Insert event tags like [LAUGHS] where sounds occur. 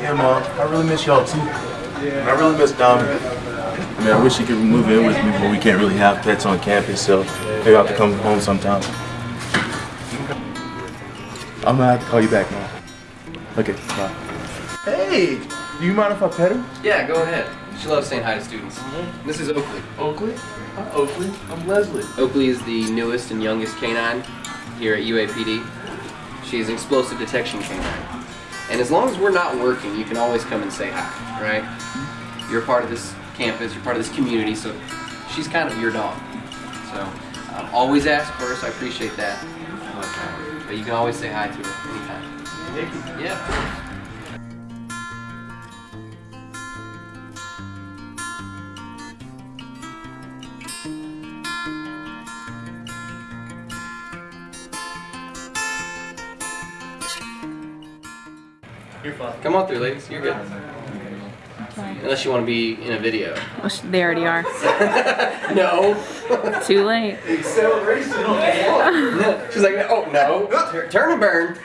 Yeah, Mom. I really miss y'all too. And I really miss Dami. I mean, I wish he could move in with me, but we can't really have pets on campus, so maybe I'll have to come home sometime. I'm gonna have to call you back, Mom. Okay, bye. Hey, do you mind if I pet her? Yeah, go ahead. She loves saying hi to students. Mm-hmm. This is Oakley. Oakley? Hi, Oakley. I'm Leslie. Oakley is the newest and youngest canine here at UAPD. She is an explosive detection canine. And as long as we're not working, you can always come and say hi, right? You're part of this campus, you're part of this community, so she's kind of your dog. So um, always ask first, I appreciate that. But, uh, but you can always say hi to her anytime. Thank you. Yeah. You're fine. Come on through, ladies. You're good. Unless you want to be in a video. Oh, well, they already are. [LAUGHS] No. Too late. [LAUGHS] Acceleration. [LAUGHS] She's like, oh no. Turn and burn.